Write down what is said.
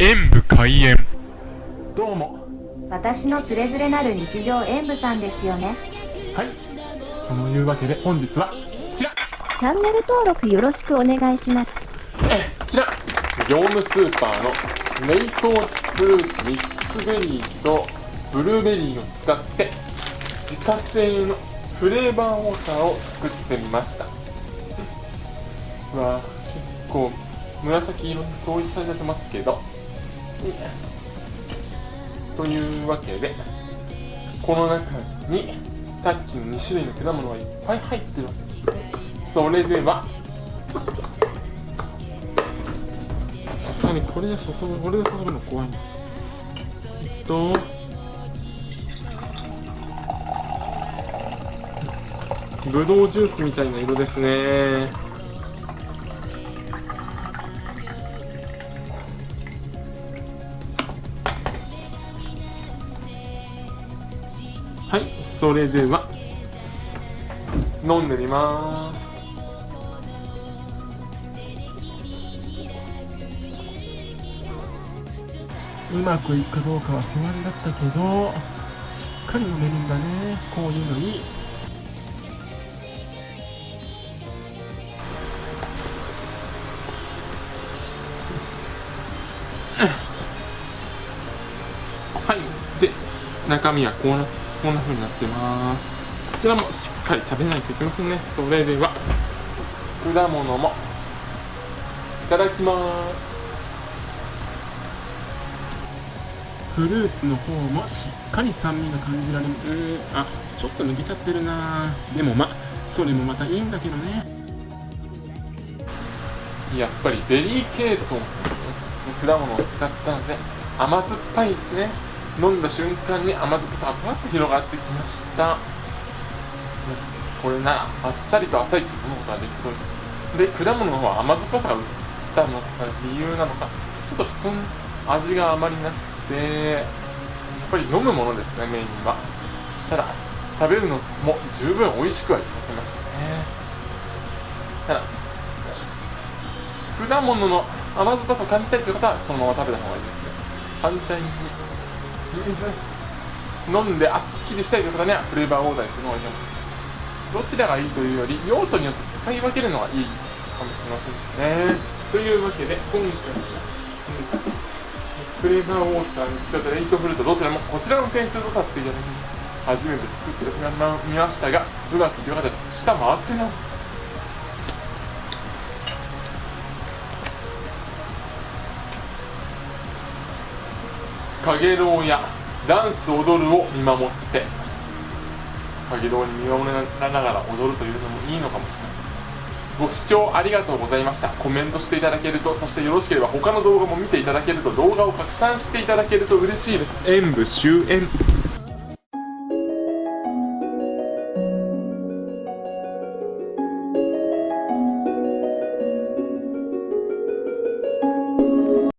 演武開演。どうも。私のつれづれなる日常演舞さんですよね。はい。そのいうわけで本日はこちら。チャンネル登録よろしくお願いします。えこちら。業務スーパーのメイトフルーツミックスベリーとブルーベリーを使って自家製のフレーバーウォーターを作ってみました。うわ結構紫色に統一されてますけどというわけでこの中にさっきの2種類の果物がいっぱい入ってるわけ。でそれではさすがにこれで注ぐこれで注ぐの怖いなえっとぶどうジュースみたいな色ですね。はいそれでは。飲んでみます。うまくいくかどうかは不安だったけどしっかり飲めるんだね。こういうのいいはいです。中身はこんなこんな風になってます。こちらもしっかり食べないといけませんね。それでは。果物も。いただきます。フルーツの方もしっかり酸味が感じられるうん。あちょっと抜けちゃってるな。でもまそれもまたいいんだけどね。やっぱりデリケートの果物を使ったので甘酸っぱいですね飲んだ瞬間に甘酸っぱさがふわっと広がってきました。これならあっさりと朝一飲むことができそうです。で果物の方は甘酸っぱさが移ったのか理由なのかちょっと普通に味があまりなくてやっぱり飲むものですねメインは。ただ食べるのも十分美味しくはいただけましたね。ただ果物の甘酸っぱさを感じたいという方はそのまま食べた方がいいですね。反対に水飲んであっすっきりしたいという方にはフレーバーオーダーにするのがいいどちらがいいというより用途によって使い分けるのがいいかもしれませんね。というわけで今回フレーバーウォーターに使ったレイトフルートどちらもこちらの点数とさせていただきます。初めて作ってみましたがうまくいかなかったです。下回ってなかげろうやダンス踊るを見守って。かげろうに見守らながら踊るというのもいいのかもしれませんご視聴ありがとうございました。コメントしていただけるとそしてよろしければ他の動画も見ていただけると動画を拡散していただけると嬉しいです。演武終演。